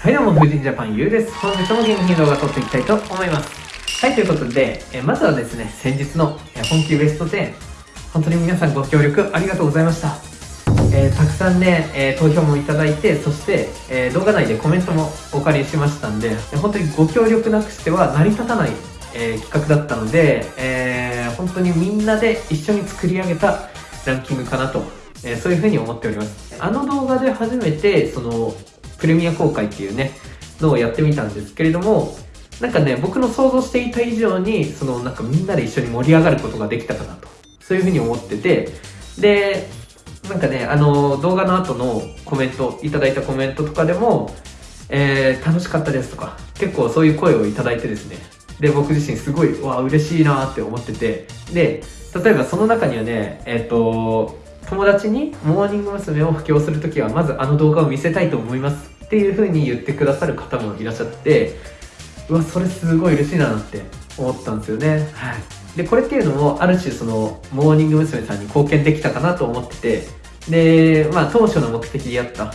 はいどうも、風神ジャパンゆうです。本日も元気に動画撮っていきたいと思います。はい、ということで、えまずはですね、先日の本気ベスト10、本当に皆さんご協力ありがとうございました。えー、たくさんね、えー、投票もいただいて、そして、えー、動画内でコメントもお借りしましたんで、本当にご協力なくしては成り立たない、え企画だったので、え本当にみんなで一緒に作り上げたランキングかなと、えそういうふうに思っております。あの動画で初めて、その、プレミア公開っていうね、のをやってみたんですけれども、なんかね、僕の想像していた以上に、そのなんかみんなで一緒に盛り上がることができたかなと。そういうふうに思ってて、で、なんかね、あの、動画の後のコメント、いただいたコメントとかでも、えー、楽しかったですとか、結構そういう声をいただいてですね、で、僕自身すごい、わ、嬉しいなって思ってて、で、例えばその中にはね、えっ、ー、と、友達にモーニング娘。を布教するときはまずあの動画を見せたいと思いますっていう風に言ってくださる方もいらっしゃってうわそれすごい嬉しいなって思ったんですよねはいでこれっていうのもある種そのモーニング娘。さんに貢献できたかなと思っててでまあ当初の目的であった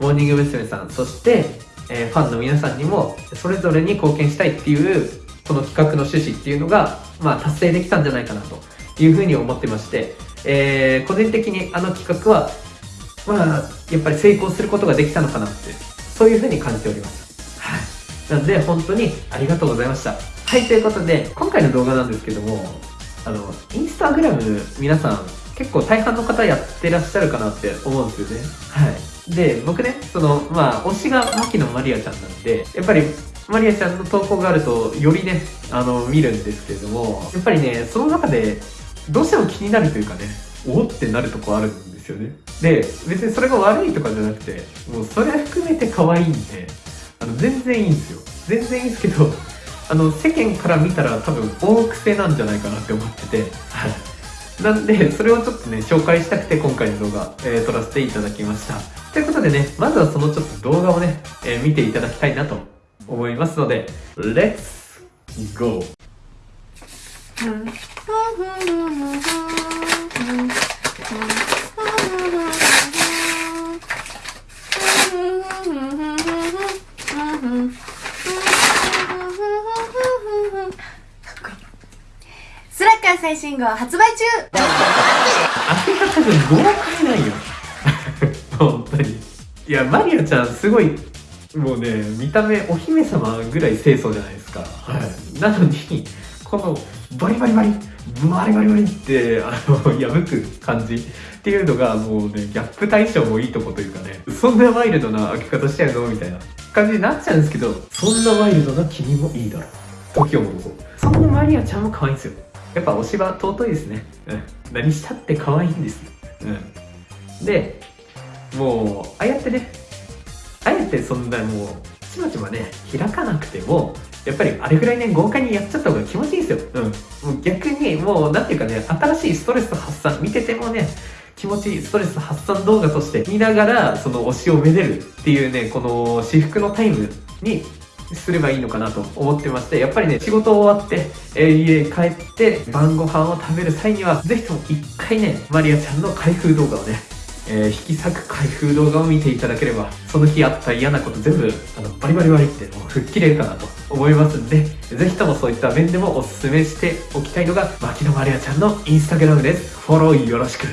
モーニング娘。さんそして、え、ファンの皆さんにもそれぞれに貢献したいっていうこの企画の趣旨っていうのが、まあ、達成できたんじゃないかなというふうに思ってましてえー、個人的にあの企画は、まあ、やっぱり成功することができたのかなって、そういうふうに感じております。はい。なので、本当にありがとうございました。はい、ということで、今回の動画なんですけども、あの、インスタグラム皆さん、結構大半の方やってらっしゃるかなって思うんですよね。はい。で、僕ね、その、まあ、推しが牧野マリアちゃんなんで、やっぱり、マリアちゃんの投稿があると、よりね、あの、見るんですけれども、やっぱりね、その中で、どうしても気になるというかね、おってなるとこあるんですよね。で、別にそれが悪いとかじゃなくて、もうそれ含めて可愛いんで、あの、全然いいんですよ。全然いいんですけど、あの、世間から見たら多分大癖なんじゃないかなって思ってて、はい。なんで、それをちょっとね、紹介したくて今回の動画、えー、撮らせていただきました。ということでね、まずはそのちょっと動画をね、えー、見ていただきたいなと思いますので、Let's go! スラッガー最新号発売中あれが多分豪快ないよ本当にいやマリアちゃんす。ごいもうね見た目お姫様ぐらい清楚じゃないです。か、はい、なのにこのバリバリバリバリバリバリってあの破く感じっていうのがもうねギャップ対象もいいとこというかね。そんなワイルドな開け方しちゃうの？みたいな。感じになっちゃうんですけどそんなワイルドな君もいいだろう。時を戻そう。そんなマリアちゃんも可愛いんですよ。やっぱ推しは尊いですね。うん。何したって可愛いんですうん。でもうああやってねあえてそんなもうちまちまね開かなくてもやっぱりあれぐらいね、豪快にやっちゃった方が気持ちいいんですよ。うん。う逆に、もう、なんていうかね、新しいストレス発散、見ててもね、気持ちいいストレス発散動画として見ながら、その推しをめでるっていうね、この私服のタイムにすればいいのかなと思ってまして、やっぱりね、仕事終わって、えー、家帰って晩ご飯を食べる際には、ぜひとも一回ね、マリアちゃんの開封動画をね、えー、引き裂く開封動画を見ていただければ、その日あった嫌なこと全部、あの、バリバリバリってもう吹っ切れるかなと思いますんで、ぜひともそういった面でもおすすめしておきたいのが、牧野まりあちゃんのインスタグラムです。フォローよろしく。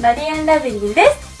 マリアンラビリーです。